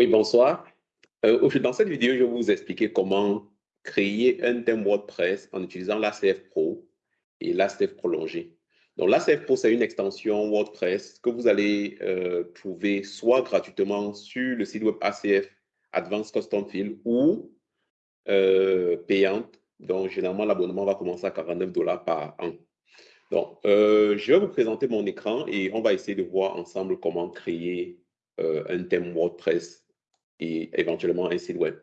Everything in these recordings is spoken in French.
Oui, bonsoir. Euh, dans cette vidéo, je vais vous expliquer comment créer un thème WordPress en utilisant l'ACF Pro et l'ACF prolongé. Donc, l'ACF Pro, c'est une extension WordPress que vous allez euh, trouver soit gratuitement sur le site web ACF Advanced Custom Field ou euh, payante. Donc, généralement, l'abonnement va commencer à 49 dollars par an. Donc, je vais vous présenter mon écran et on va essayer de voir ensemble comment créer un thème WordPress et éventuellement un site web.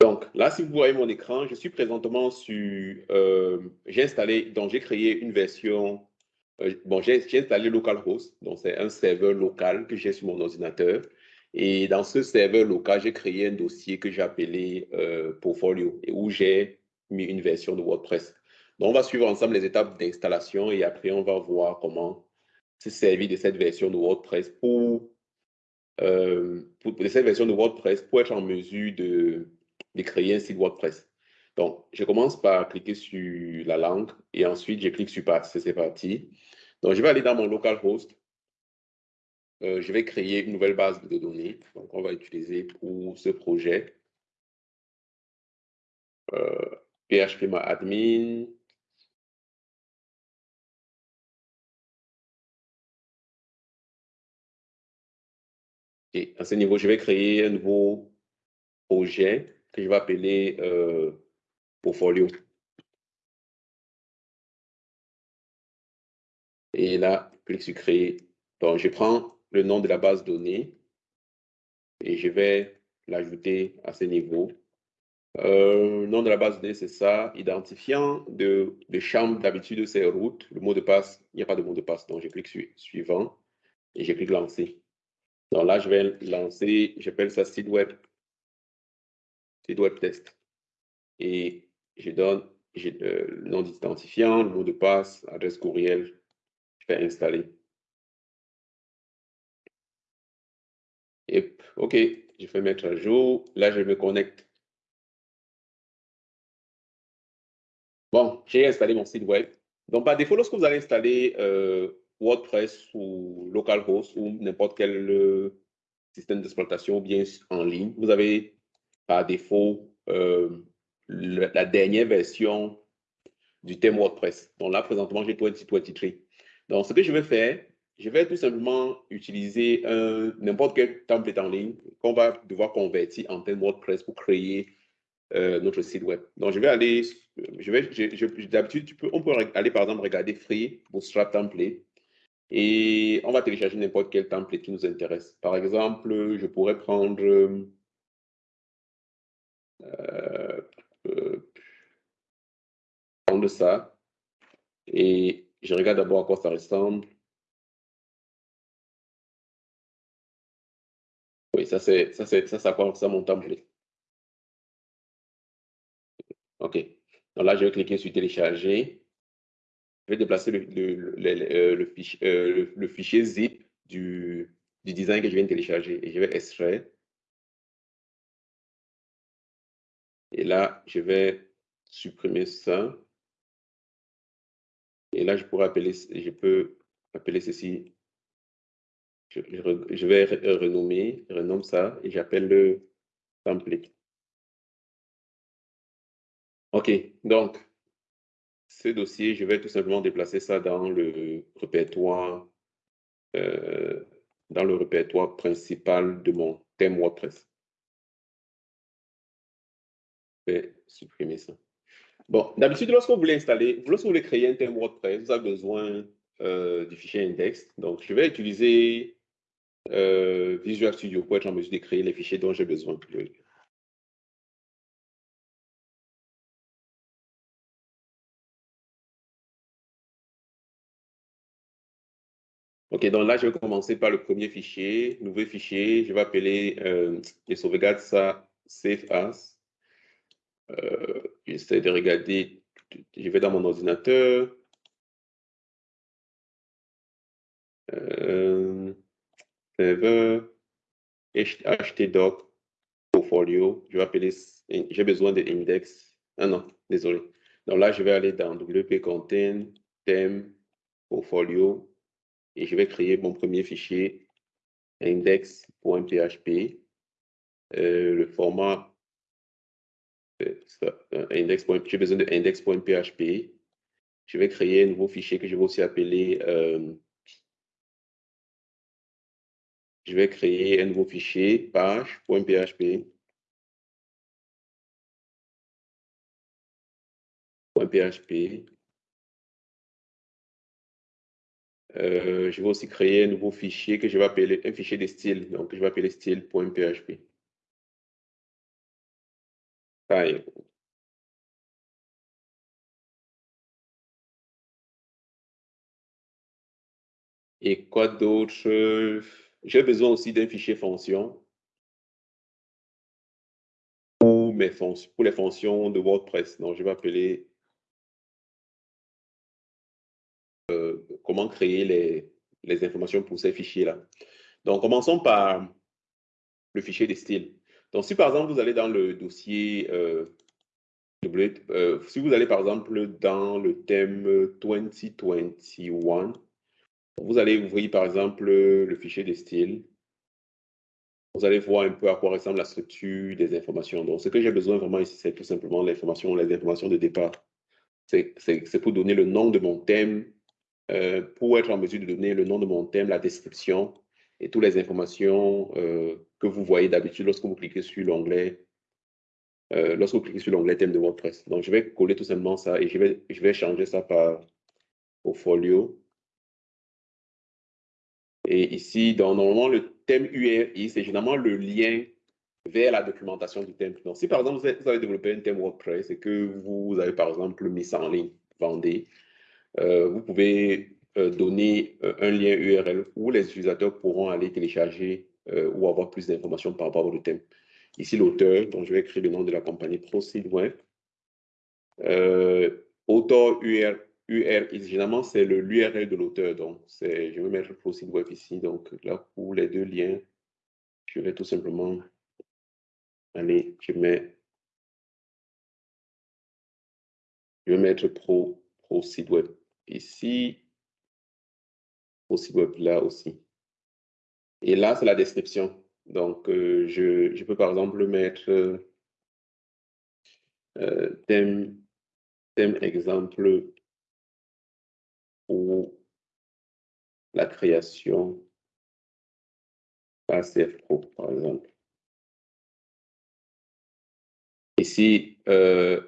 Donc là, si vous voyez mon écran, je suis présentement sur, euh, j'ai installé, donc j'ai créé une version, euh, bon, j'ai installé localhost, donc c'est un serveur local que j'ai sur mon ordinateur. Et dans ce serveur local, j'ai créé un dossier que j'ai appelé euh, Portfolio et où j'ai mis une version de WordPress. Donc, on va suivre ensemble les étapes d'installation et après, on va voir comment se servir de cette version de WordPress pour, euh, de cette version de WordPress pour être en mesure de, de créer un site WordPress. Donc, je commence par cliquer sur la langue et ensuite, je clique sur Partir. C'est parti. Donc, je vais aller dans mon localhost. Euh, je vais créer une nouvelle base de données. Donc, on va utiliser pour ce projet euh, PHP Et à ce niveau, je vais créer un nouveau projet que je vais appeler euh, Portfolio. Et là, je clique sur Créer. Donc, je prends le nom de la base de données et je vais l'ajouter à ce niveau. Euh, le nom de la base de données, c'est ça. Identifiant de, de chambre, d'habitude, c'est route. Le mot de passe, il n'y a pas de mot de passe. Donc, je clique sur Suivant et je clique Lancer. Donc là, je vais lancer, j'appelle ça site web, site web test. Et je donne euh, le nom d'identifiant, le mot de passe, adresse courriel. Je vais installer. Et OK, je vais mettre à jour. Là, je me connecte. Bon, j'ai installé mon site web. Donc, par défaut, lorsque vous allez installer euh, WordPress ou localhost ou n'importe quel euh, système d'exploitation bien en ligne, vous avez par défaut euh, la dernière version du thème WordPress. Donc là, présentement, j'ai 2023. Donc, ce que je vais faire, je vais tout simplement utiliser n'importe quel template en ligne qu'on va devoir convertir en thème WordPress pour créer euh, notre site web. Donc, je vais aller, je vais, d'habitude, on peut aller par exemple regarder Free Bootstrap Template. Et on va télécharger n'importe quel template qui nous intéresse. Par exemple, je pourrais prendre euh, euh, prendre ça et je regarde d'abord à quoi ça ressemble. Oui, ça c'est ça c'est ça, ça, mon template. OK. Donc là, je vais cliquer sur télécharger je vais déplacer le, le, fichier, euh, le, fichier zip du, design que je viens de télécharger et je vais extraire. Et là, je vais supprimer ça. Et là, je pourrais appeler, je peux appeler ceci. Je, je vais renommer, renomme ça et j'appelle le template. OK, donc ce dossier, je vais tout simplement déplacer ça dans le répertoire, euh, dans le répertoire principal de mon thème WordPress. Je vais supprimer ça. Bon, d'habitude, lorsque vous voulez installer, lorsque vous voulez créer un thème WordPress, vous avez besoin euh, du fichier index. Donc, je vais utiliser euh, Visual Studio pour être en mesure de créer les fichiers dont j'ai besoin. OK, donc là, je vais commencer par le premier fichier, nouveau fichier. Je vais appeler euh, les sauvegardes ça save as. Euh, J'essaie de regarder. Je vais dans mon ordinateur. Euh, server, htdoc, portfolio. Je vais appeler, j'ai besoin de index. Ah non, désolé. Donc là, je vais aller dans wp content, thème, portfolio, et je vais créer mon premier fichier index.php. Euh, le format euh, index. J'ai besoin de index.php. Je vais créer un nouveau fichier que je vais aussi appeler. Euh, je vais créer un nouveau fichier page.php. .php. Euh, je vais aussi créer un nouveau fichier que je vais appeler un fichier de style. Donc, je vais appeler style.php. Et quoi d'autre? J'ai besoin aussi d'un fichier fonction pour, mes pour les fonctions de WordPress. Donc, je vais appeler euh, comment créer les, informations pour ces fichiers-là. Donc, commençons par le fichier de style. Donc, si par exemple, vous allez dans le dossier, euh, euh, si vous allez par exemple dans le thème 2021, vous allez ouvrir par exemple le fichier de style. Vous allez voir un peu à quoi ressemble la structure des informations. Donc, ce que j'ai besoin vraiment ici, c'est tout simplement l'information, les informations de départ. C'est pour donner le nom de mon thème, euh, pour être en mesure de donner le nom de mon thème, la description et toutes les informations euh, que vous voyez d'habitude lorsque vous cliquez sur l'onglet euh, lorsque sur l'onglet thème de WordPress. Donc, je vais coller tout simplement ça et je vais, je vais changer ça par portfolio. Et ici, normalement, le thème URI, c'est généralement le lien vers la documentation du thème. Donc, si par exemple, vous avez, développé un thème WordPress et que vous avez par exemple mis ça en ligne, vendez, vous pouvez euh, donner euh, un lien URL où les utilisateurs pourront aller télécharger ou avoir plus d'informations par rapport au thème. Ici, l'auteur, donc je vais écrire le nom de la compagnie ProSeedWeb. auteur URL URL, généralement, c'est l'URL de l'auteur. Donc, je vais mettre ProSeedWeb ici. Donc, là, pour les deux liens, je vais tout simplement aller, je mets, je vais mettre Pro, ici, ProSeedWeb là aussi. Et là, c'est la description. Donc, euh, je, peux par exemple mettre euh, thème, thème exemple pour la création ACF Pro, par exemple. Ici, euh,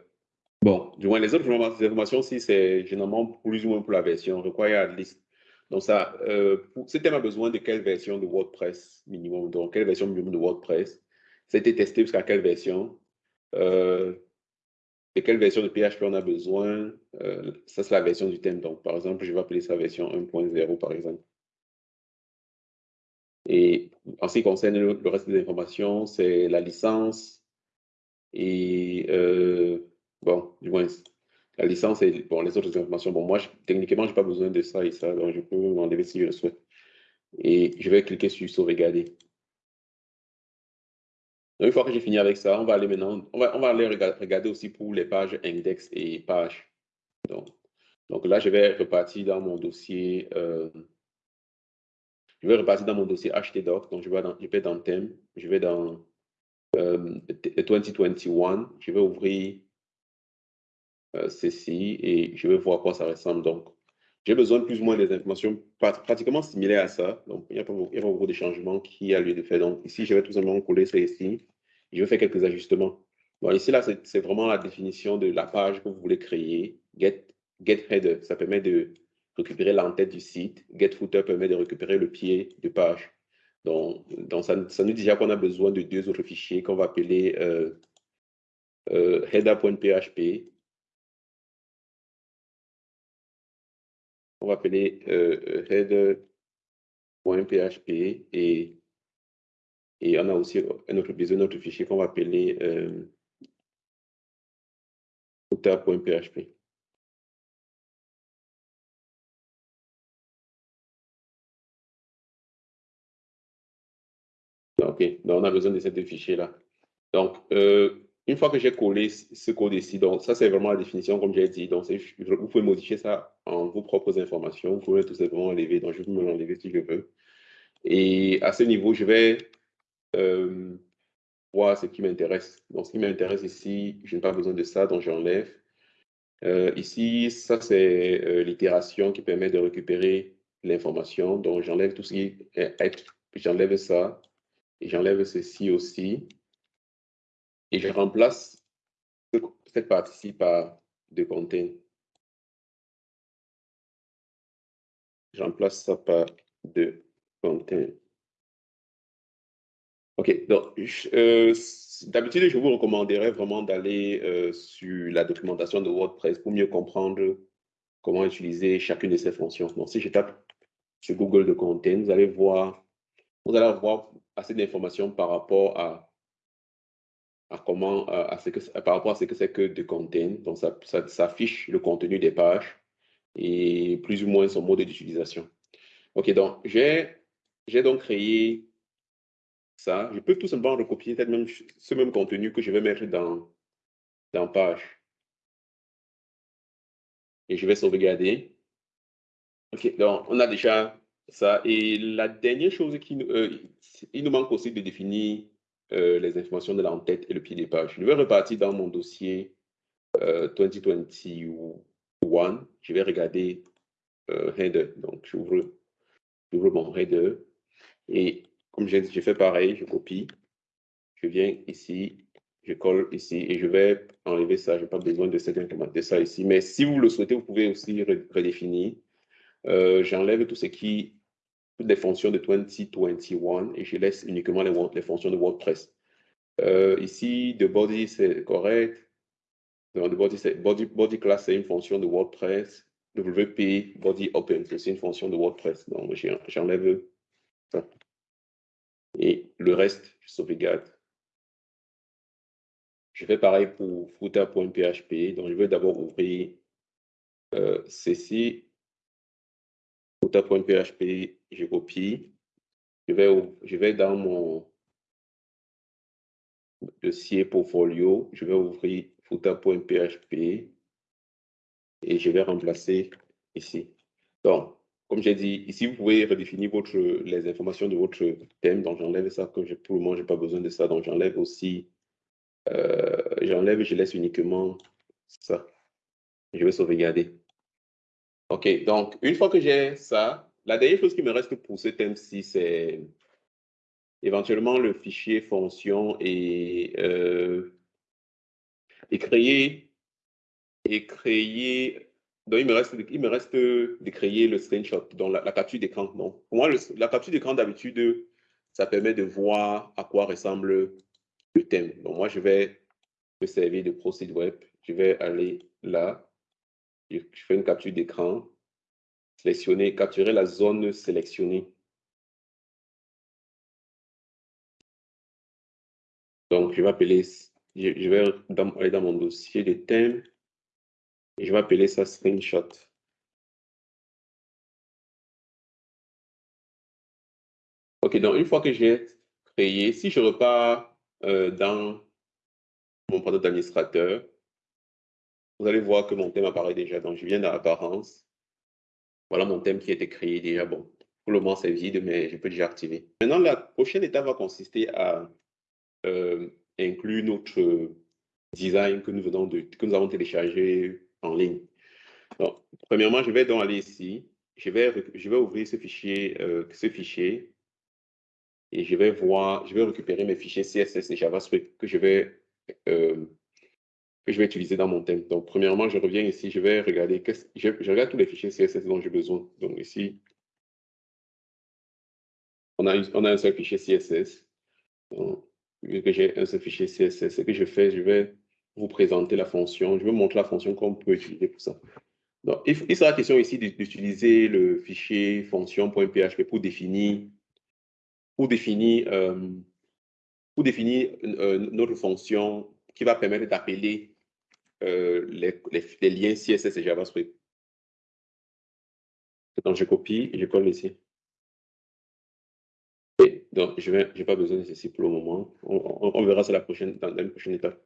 bon, du moins les autres informations, si c'est généralement plus ou moins pour la version required list. Donc ça, euh, ce thème a besoin de quelle version de WordPress minimum, donc quelle version minimum de WordPress. C'était testé jusqu'à quelle version. Euh, de quelle version de PHP on a besoin. Euh, ça, c'est la version du thème. Donc, par exemple, je vais appeler ça version 1.0, par exemple. Et en ce qui concerne le, reste des informations, c'est la licence et, euh, bon, du moins, la licence et bon, les autres informations. Bon, moi, techniquement, je n'ai pas besoin de ça et ça, donc je peux m'enlever si je le souhaite. Et je vais cliquer sur sauvegarder une fois que j'ai fini avec ça, on va aller maintenant, on va, on va aller regarder aussi pour les pages index et pages. Donc, donc là, je vais repartir dans mon dossier. Euh, je vais repartir dans mon dossier htdoc. Donc, je vais dans, je vais dans thème, je vais dans 2021. Euh, je vais ouvrir ceci et je vais voir à quoi ça ressemble. Donc, j'ai besoin plus ou moins des informations pratiquement similaires à ça. Donc, il n'y a pas beaucoup de changements qui a lieu de faire. Donc, ici, je vais tout simplement coller ici. Je vais faire quelques ajustements. Bon, ici, là, c'est vraiment la définition de la page que vous voulez créer. Get, get header, ça permet de récupérer l'entête du site. Get footer permet de récupérer le pied de page. Donc, donc ça, ça, nous dit déjà qu'on a besoin de deux autres fichiers qu'on va appeler euh, euh, header.php. On va appeler euh, header.php et et on a aussi un autre un autre fichier qu'on va appeler euh, footer.php. OK, donc on a besoin de ces deux fichiers-là. Donc, euh, une fois que j'ai collé ce code ici, donc ça c'est vraiment la définition comme j'ai dit. Donc vous pouvez modifier ça en vos propres informations. Vous pouvez tout simplement enlever. Donc je peux me l'enlever si je veux. Et à ce niveau, je vais euh, voir ce qui m'intéresse. Donc ce qui m'intéresse ici, je n'ai pas besoin de ça, donc j'enlève. Euh, ici, ça c'est euh, l'itération qui permet de récupérer l'information. Donc j'enlève tout ce qui est j'enlève ça et j'enlève ceci aussi et je remplace cette partie-ci par de content. Je remplace ça par de content. OK, donc euh, d'habitude, je vous recommanderais vraiment d'aller euh, sur la documentation de WordPress pour mieux comprendre comment utiliser chacune de ces fonctions. Donc, si je tape sur Google de Content, vous allez voir, vous allez avoir assez d'informations par rapport à à comment, à ce que, par rapport à ce que c'est que de content. Donc, ça, ça, affiche le contenu des pages et plus ou moins son mode d'utilisation. OK, donc j'ai donc créé ça. Je peux tout simplement recopier même, ce même contenu que je vais mettre dans, dans page. Et je vais sauvegarder. OK, donc on a déjà ça. Et la dernière chose qui euh, il nous manque aussi de définir euh, les informations de l'entête et le pied des pages. Je vais repartir dans mon dossier 2021. Euh, je vais regarder euh. Donc, j'ouvre mon header. Et comme j'ai fait pareil, je copie. Je viens ici, je colle ici et je vais enlever ça. Je n'ai pas besoin de, cette, de ça ici. Mais si vous le souhaitez, vous pouvez aussi redéfinir. J'enlève tout ce qui des fonctions de 2021 et je laisse uniquement les, les fonctions de WordPress. Euh, ici, the body, c'est correct. the body, body, body class, c'est une fonction de WordPress. WP, body open, c'est une fonction de WordPress. Donc, j'enlève ça. Et le reste, je sauvegarde. Je fais pareil pour footer.php. Donc, je vais d'abord ouvrir euh, ceci footer.php, je copie. Je vais, je vais dans mon dossier portfolio, je vais ouvrir footer.php et je vais remplacer ici. Donc, comme j'ai dit, ici, vous pouvez redéfinir votre, les informations de votre thème. Donc, j'enlève ça, comme je, pour le moment, je n'ai pas besoin de ça. Donc, j'enlève aussi, euh, j'enlève je laisse uniquement ça. Je vais sauvegarder. OK, donc une fois que j'ai ça, la dernière chose qui me reste pour ce thème-ci, c'est éventuellement le fichier fonction et, euh, et créer et créer donc il me reste il me reste de créer le screenshot donc la, capture d'écran pour moi la capture d'écran d'habitude ça permet de voir à quoi ressemble le thème. Donc moi je vais me servir de Procede Web. Je vais aller là je fais une capture d'écran, sélectionner, capturer la zone sélectionnée. Donc, je vais appeler, je vais aller dans mon dossier de thème et je vais appeler ça screenshot. OK, donc une fois que j'ai créé, si je repars euh, dans mon panneau d'administrateur, vous allez voir que mon thème apparaît déjà. Donc, je viens dans l'apparence. Voilà mon thème qui a été créé déjà. Bon, pour le moment, c'est vide, mais je peux déjà activer. Maintenant, la prochaine étape va consister à euh, inclure notre design que nous, venons de, que nous avons téléchargé en ligne. Donc, premièrement, je vais donc aller ici. Je vais, je vais ouvrir ce fichier, euh, ce fichier et je vais voir, je vais récupérer mes fichiers CSS et JavaScript que je vais euh, que je vais utiliser dans mon thème. Donc, premièrement, je reviens ici, je vais regarder, je, regarde tous les fichiers CSS dont j'ai besoin. Donc, ici, on a, un seul fichier CSS. Donc, vu que j'ai un seul fichier CSS, ce que je fais, je vais vous présenter la fonction. Je vais montrer la fonction qu'on peut utiliser pour ça. Donc, il, il sera question ici d'utiliser le fichier fonction.php pour définir, pour définir, euh, pour définir euh, notre fonction qui va permettre d'appeler euh, les, liens CSS et JavaScript. Donc, je copie et je colle ici. Et donc, je n'ai pas besoin de ceci pour le moment. On, verra ça la prochaine, dans, la prochaine étape.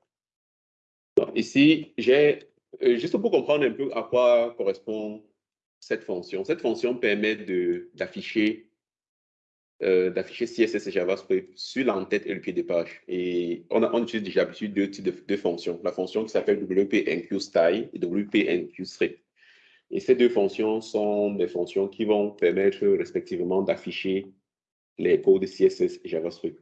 ici, j'ai, euh, juste pour comprendre un peu à quoi correspond cette fonction. Cette fonction permet d'afficher euh, d'afficher CSS et JavaScript sur l'entête et le pied de page. Et on, a, utilise déjà deux types de, fonctions. La fonction qui s'appelle WPNQStyle et WPNQScript. Et ces deux fonctions sont des fonctions qui vont permettre respectivement d'afficher les codes CSS et JavaScript.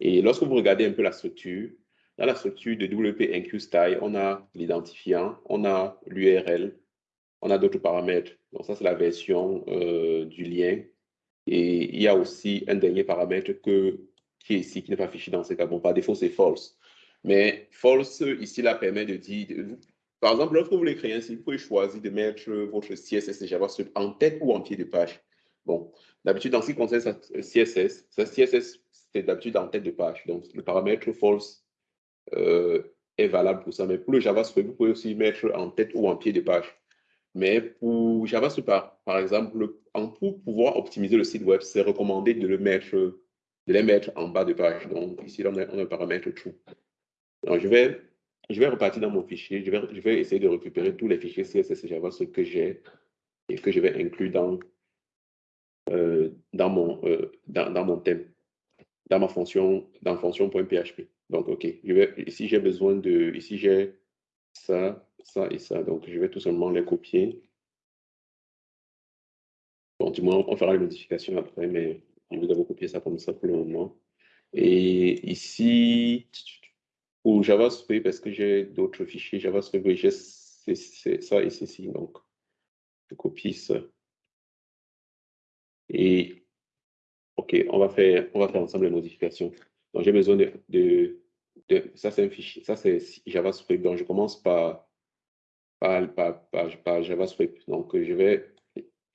Et lorsque vous regardez un peu la structure, dans la structure de WP on a l'identifiant, on a l'URL, on a d'autres paramètres. Donc ça, c'est la version euh, du lien. Et il y a aussi un dernier paramètre que, qui est ici, qui n'est pas affiché dans ce cas. Bon, par défaut, c'est false. Mais false, ici, là, permet de dire, par exemple, lorsque vous voulez créer un site, vous pouvez choisir de mettre votre CSS et JavaScript en tête ou en pied de page. Bon, d'habitude, dans ce qui concerne CSS, ça CSS, c'est d'habitude en tête de page. Donc, le paramètre false euh, est valable pour ça. Mais pour le JavaScript, vous pouvez aussi mettre en tête ou en pied de page. Mais pour JavaScript, par, par pour pouvoir optimiser le site web, c'est recommandé de le mettre, de les mettre en bas de page. Donc, ici, on a, un paramètre true. Donc, je vais, je vais repartir dans mon fichier. Je vais, je vais essayer de récupérer tous les fichiers CSS et JavaScript que j'ai et que je vais inclure dans, euh, dans, mon, euh, dans, mon thème, dans ma fonction, dans fonction.php. Donc, OK, ici j'ai besoin de, ici j'ai ça, ça et ça. Donc, je vais tout simplement les copier. Du moins, on fera les modifications après, mais je vais d'abord copier ça comme ça pour le moment. Et ici, pour JavaScript, parce que j'ai d'autres fichiers JavaScript, j'ai ça et ceci. Donc, je copie ça. Et OK, on va faire, on va faire ensemble les modifications. Donc, j'ai besoin de, de, ça, c'est un fichier, ça, c'est JavaScript. Donc, je commence par, par, par, JavaScript. Donc, je vais,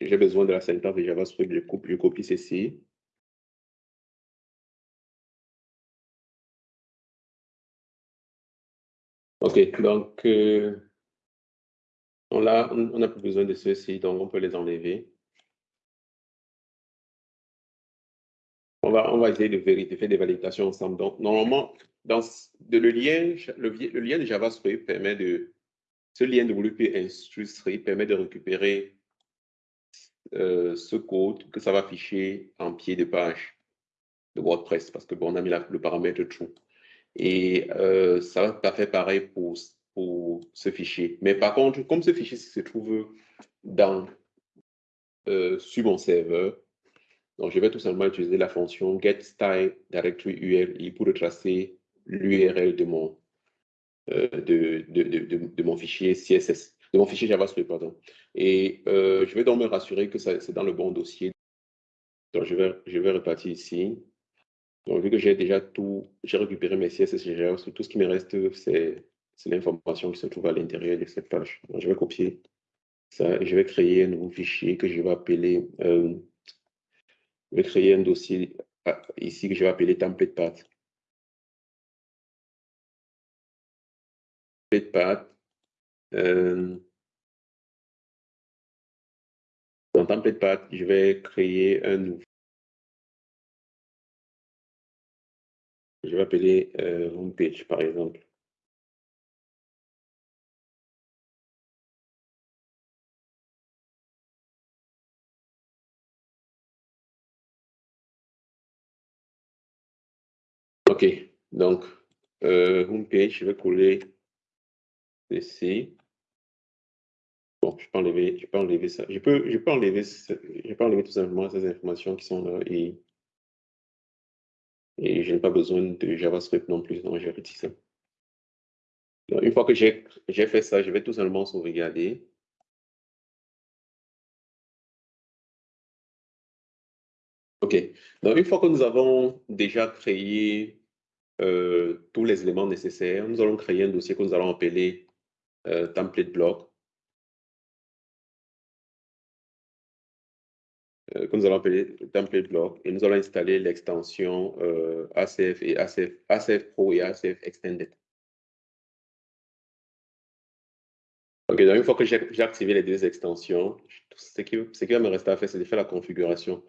j'ai besoin de la syntaxe de JavaScript. Je, coupe, je copie ceci. OK, donc, euh, on n'a plus besoin de ceci, donc on peut les enlever. On va, essayer de, vérifier, faire des validations ensemble. Donc, normalement, dans le, lien, le, lien de JavaScript permet de, ce lien de WP Instructory permet de récupérer euh, ce code que ça va afficher en pied de page de WordPress parce que bon, on a mis le paramètre true. Et euh, ça va faire pareil pour, pour ce fichier. Mais par contre, comme ce fichier se trouve dans, euh, sur mon serveur, donc, je vais tout simplement utiliser la fonction getStyleDirectoryURL pour retracer l'URL de mon, euh, de, de, de, mon fichier CSS, de mon fichier JavaScript, pardon. Et euh, je vais donc me rassurer que c'est dans le bon dossier. Donc, je vais, je vais repartir ici. Donc, vu que j'ai déjà tout, j'ai récupéré mes CSS et JavaScript, tout ce qui me reste, c'est l'information qui se trouve à l'intérieur de cette page. Donc, je vais copier ça et je vais créer un nouveau fichier que je vais appeler euh, je vais créer un dossier ah, ici que je vais appeler template path. Template path. Euh, dans template path, je vais créer un nouveau. Je vais appeler euh, homepage, par exemple. OK, donc, euh, homepage, je vais coller ici. Je peux enlever, ça. Je peux, peux enlever, enlever tout simplement ces informations qui sont là et, je n'ai pas besoin de JavaScript non plus, donc je ça. une fois que j'ai fait ça, je vais tout simplement sauvegarder. OK. Donc, une fois que nous avons déjà créé euh, tous les éléments nécessaires. Nous allons créer un dossier que nous allons appeler euh, template block. Euh, que nous allons appeler template block et nous allons installer l'extension ACF et ACF, Pro et ACF Extended. Donc une fois que j'ai activé les deux extensions, ce qui, va me rester à faire, c'est de faire la configuration.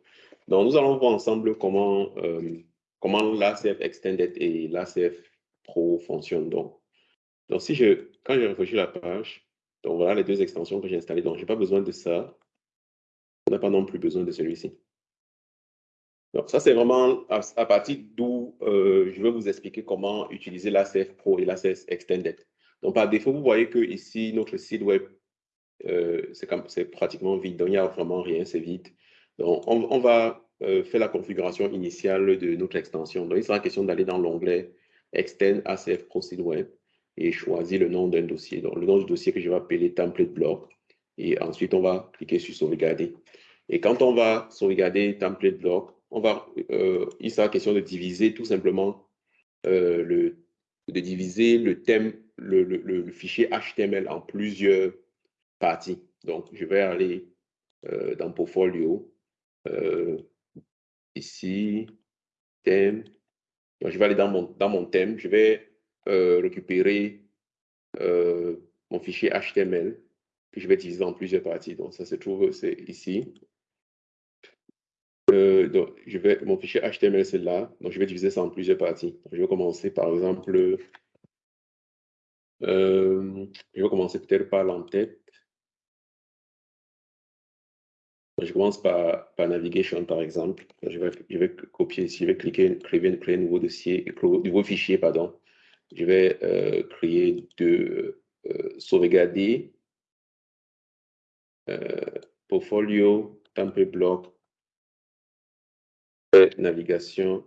Donc, nous allons voir ensemble comment comment l'ACF Extended et l'ACF Pro fonctionnent. Donc, donc si je, quand j'ai réfléchi la page, donc voilà les deux extensions que j'ai installées. Donc, je n'ai pas besoin de ça. On n'a pas non plus besoin de celui-ci. Donc, ça, c'est vraiment à, partir d'où euh, je vais vous expliquer comment utiliser l'ACF Pro et l'ACS Extended. Donc, par défaut, vous voyez que ici, notre site web, euh, c'est pratiquement vide. Donc, il n'y a vraiment rien, c'est vide. Donc, on, va euh, faire la configuration initiale de notre extension. Donc, il sera question d'aller dans l'onglet Extend ACF Pro Site Web et choisir le nom d'un dossier. Donc, le nom du dossier que je vais appeler Template Block. Et ensuite, on va cliquer sur Sauvegarder. Et quand on va sauvegarder Template Block, on va, euh, il sera question de diviser tout simplement euh, le, de diviser le thème, le, fichier HTML en plusieurs parties. Donc, je vais aller euh, dans Portfolio, ici, thème. je vais aller dans mon, dans mon thème, je vais récupérer mon fichier HTML que je vais diviser en plusieurs parties. Donc, ça se trouve, c'est ici. Euh, je vais, mon fichier HTML, c'est là. Donc, je vais diviser ça en plusieurs parties. je vais commencer par exemple, euh, je vais commencer peut-être par l'entête. Je commence par, par navigation, par exemple. Je vais, copier ici, je vais cliquer, créer, créer un nouveau dossier, nouveau fichier, pardon. Je vais euh, créer de sauvegarder portfolio, template block, navigation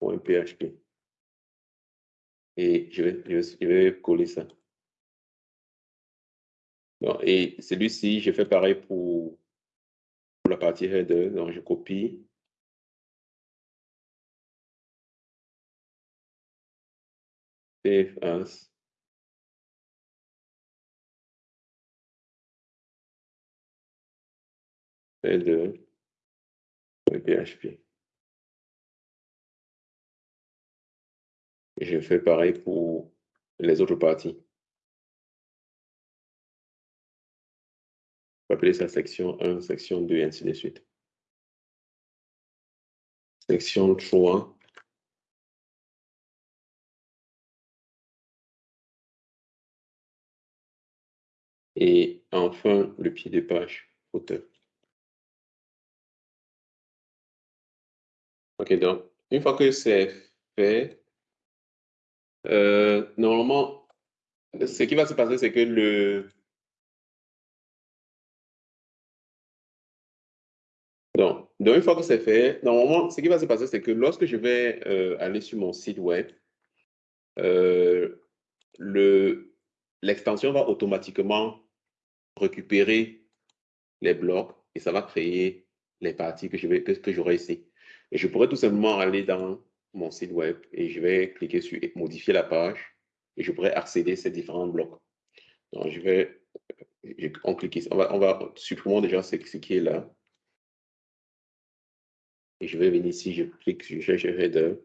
.php. Et je vais, je vais, coller ça. et celui-ci, je fais pareil pour, pour la partie header. Donc, je copie. Save. PHP. je fais pareil pour les autres parties. On appeler ça section 1, section 2, et ainsi de suite. Section 3. Et enfin, le pied de page, auteur. OK, donc, une fois que c'est fait, euh, normalement, ce qui va se passer, c'est que le... Donc, donc, une fois que c'est fait, normalement, ce qui va se passer, c'est que lorsque je vais euh, aller sur mon site web, euh, l'extension va automatiquement récupérer les blocs et ça va créer les parties que vais que, que j'aurai ici. Je pourrais tout simplement aller dans mon site web et je vais cliquer sur modifier la page et je pourrais accéder à ces différents blocs. Donc, je vais, on, clique, on, va, on va supprimer déjà ce, qui est là. Et je vais venir ici, je clique sur chercher header.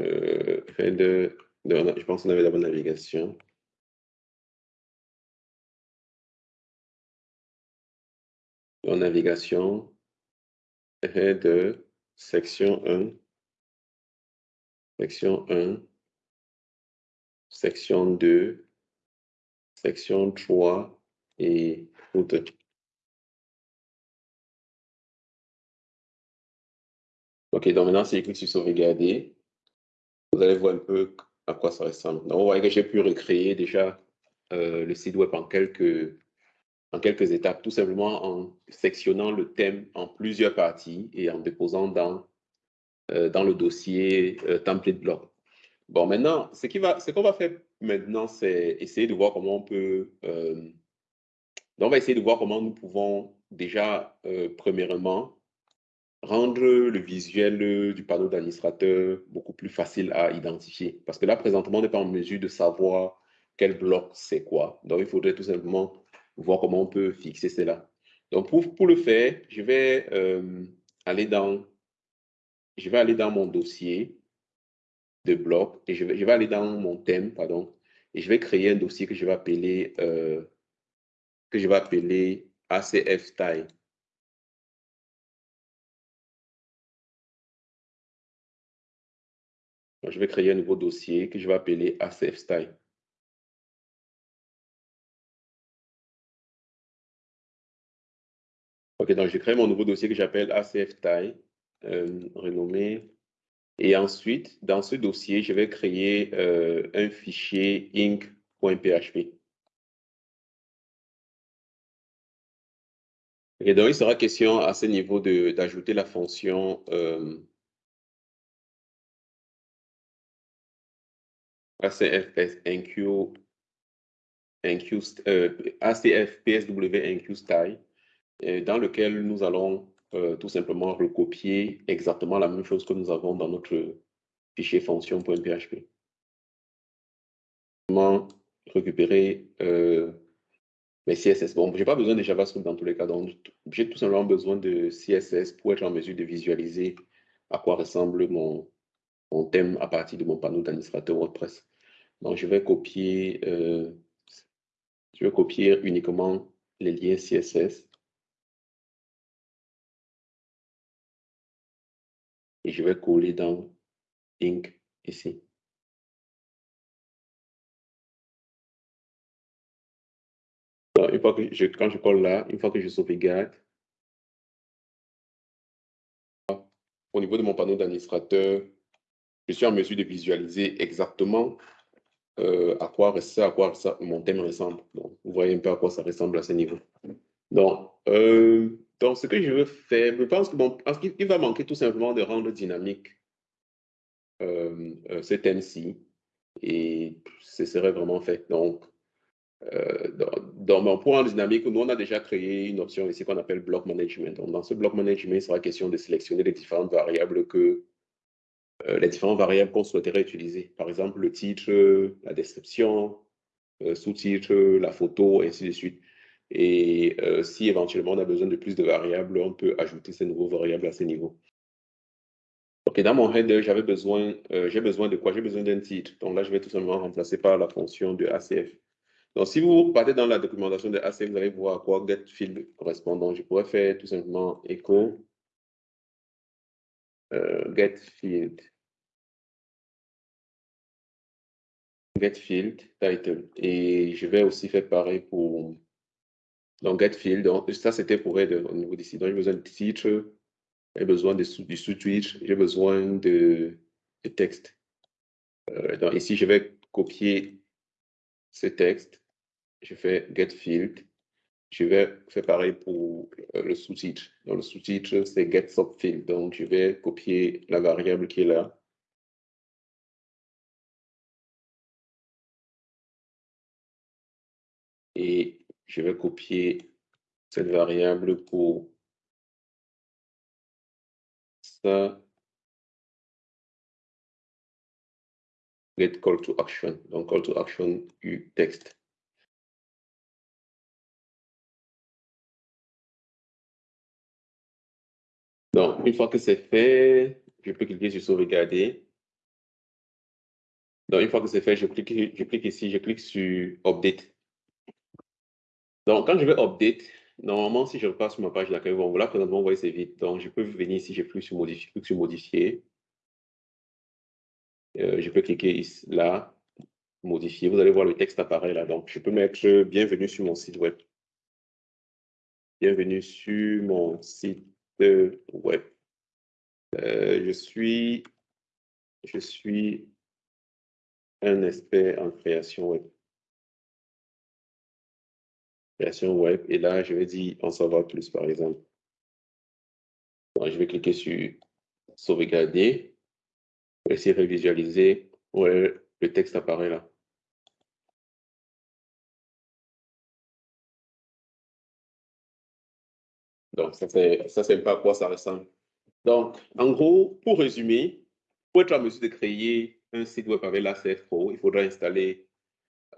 Euh, je pense qu'on avait la bonne navigation. En navigation, de section 1, section 1, section 2, section 3 et route. OK, donc maintenant, si je clique sur sauvegarder, vous allez voir un peu à quoi ça ressemble. Donc, vous voyez que j'ai pu recréer déjà euh, le site web en quelques en quelques étapes, tout simplement en sectionnant le thème en plusieurs parties et en déposant dans, euh, dans le dossier euh, template block. Bon, maintenant, ce qu'on va, faire maintenant, c'est essayer de voir comment on peut... Euh, on va essayer de voir comment nous pouvons déjà, premièrement, rendre le visuel du panneau d'administrateur beaucoup plus facile à identifier. Parce que là, présentement, on n'est pas en mesure de savoir quel bloc c'est quoi. Donc, il faudrait tout simplement voir comment on peut fixer cela. Donc, pour, pour le faire, je vais euh, aller dans je vais aller dans mon dossier de bloc et je vais, je vais aller dans mon thème, pardon, et je vais créer un dossier que je vais appeler euh, que je vais appeler ACF style. je vais créer un nouveau dossier que je vais appeler ACF Style. Donc je crée mon nouveau dossier que j'appelle ACF Style, euh, renommé. Et ensuite, dans ce dossier, je vais créer euh, un fichier inc.php. Et donc, il sera question à ce niveau d'ajouter la fonction euh, NQ, dans lequel nous allons euh, tout simplement recopier exactement la même chose que nous avons dans notre fichier fonction.php. Comment récupérer euh, mes CSS. Bon, je n'ai pas besoin de JavaScript dans tous les cas, donc j'ai tout simplement besoin de CSS pour être en mesure de visualiser à quoi ressemble mon, mon thème à partir de mon panneau d'administrateur WordPress. Donc, je vais copier, euh, je vais copier uniquement les liens CSS. Et je vais coller dans Ink ici. une fois que je, quand je colle là, une fois que je sauvegarde, au niveau de mon panneau d'administrateur, je suis en mesure de visualiser exactement euh, à quoi ça, à quoi ça, mon thème ressemble. Donc, vous voyez un peu à quoi ça ressemble à ce niveau. Donc, euh, donc ce que je veux faire, je pense que bon, il va manquer tout simplement de rendre dynamique euh, ce thème-ci et ce serait vraiment fait. Donc, dans, mon point dynamique, nous, on a déjà créé une option ici qu'on appelle block management. Donc, dans ce block management, il sera question de sélectionner les différentes variables que euh, les différentes variables qu'on souhaiterait utiliser. Par exemple, le titre, la description, euh, sous-titre, la photo, ainsi de suite. Et euh, si éventuellement on a besoin de plus de variables, on peut ajouter ces nouveaux variables à ce niveau. Ok, dans mon header, j'avais besoin, j'ai besoin de quoi? J'ai besoin d'un titre. Donc là, je vais tout simplement remplacer par la fonction de ACF. Donc, si vous partez dans la documentation de ACF, vous allez voir à quoi? getField correspond. Donc, je pourrais faire tout simplement echo getField getField title. Et je vais aussi faire pareil pour donc getField. Ça, c'était pour être au niveau d'ici. Donc, j'ai besoin de titre, j'ai besoin de, du sous-titre, j'ai besoin de, de texte. Euh, donc, ici, je vais copier ce texte. Je fais getField. Je vais faire pareil pour euh, le sous-titre. Dans le sous-titre, c'est getSubfield. Donc, je vais copier la variable qui est là. Je vais copier cette variable pour ça. Get call to action. Donc, call to action u texte. Donc, une fois que c'est fait, je peux cliquer sur sauvegarder. Donc, une fois que c'est fait, je clique, je clique ici, je clique sur Update. Donc, quand je vais update, normalement, si je repasse sur ma page d'accueil, bon, là, présentement, vous voyez, c'est vite. Donc, je peux venir ici, j'ai plus sur modifier, plus sur modifier. Euh, je peux cliquer ici, là, modifier. Vous allez voir le texte apparaît là. Donc, je peux mettre bienvenue sur mon site web. Bienvenue sur mon site web. Euh, je suis, je suis un expert en création web création web. Et là, je vais dire en savoir plus, par exemple. je vais cliquer sur sauvegarder. Je essayer de visualiser. Ouais, le texte apparaît là. Donc, ça, c'est pas à quoi ça ressemble. Donc, en gros, pour résumer, pour être en mesure de créer un site web avec la Pro, il faudra installer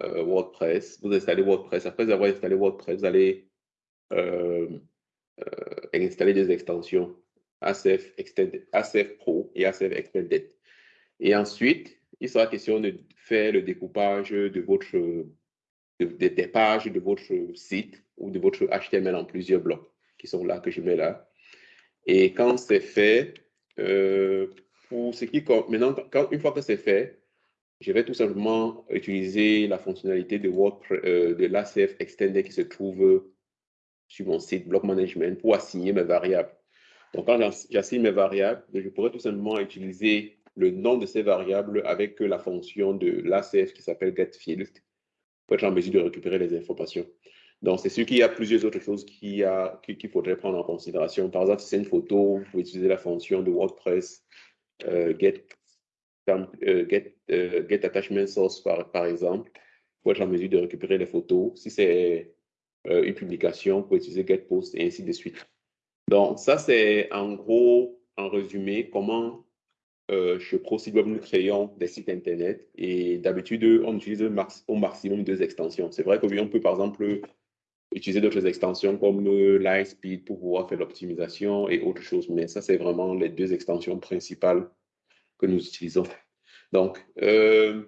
euh, WordPress, vous installez WordPress. Après avoir installé WordPress, vous allez euh, euh, installer des extensions ACF, Pro et ACF Extended. Et ensuite, il sera question de faire le découpage de votre, des pages de votre site ou de votre HTML en plusieurs blocs qui sont là, que je mets là. Et quand c'est fait, pour ce qui maintenant, quand, une fois que c'est fait, je vais tout simplement utiliser la fonctionnalité de WordPress, euh, de l'ACF Extended qui se trouve sur mon site Block Management pour assigner mes variables. Donc, quand j'assigne mes variables, je pourrais tout simplement utiliser le nom de ces variables avec la fonction de l'ACF qui s'appelle getField pour être en mesure de récupérer les informations. Donc, c'est sûr qu'il y a plusieurs autres choses qu'il faudrait prendre en considération. Par exemple, si c'est une photo, vous pouvez utiliser la fonction de WordPress euh, get, euh, get, euh, get, attachment source, par, exemple, pour être en mesure de récupérer les photos. Si c'est une publication, vous pouvez utiliser get post et ainsi de suite. Donc, ça, c'est en gros, en résumé, comment euh, chez ProSiteWeb, nous créons des sites Internet et d'habitude, on utilise au maximum deux extensions. C'est vrai qu'on peut, par exemple, utiliser d'autres extensions comme euh, Lightspeed pour pouvoir faire l'optimisation et autres choses, mais ça, c'est vraiment les deux extensions principales que nous utilisons. Donc, euh,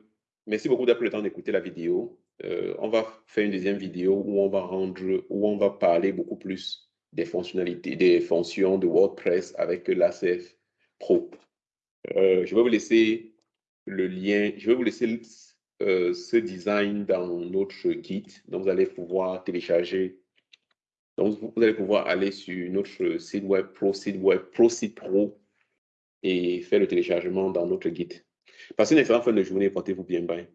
merci beaucoup d'avoir le temps d'écouter la vidéo. Euh, on va faire une deuxième vidéo où on va rendre, où on va parler beaucoup plus des fonctionnalités, des fonctions de WordPress avec l'ACF Pro. Euh, je vais vous laisser le lien, je vais vous laisser ce design dans notre guide. Donc, vous allez pouvoir télécharger. Donc, vous allez pouvoir aller sur notre site web, Pro Site Web, Pro Site Pro, et faire le téléchargement dans notre guide. Passez une excellente fin de journée. Portez-vous bien. Bye.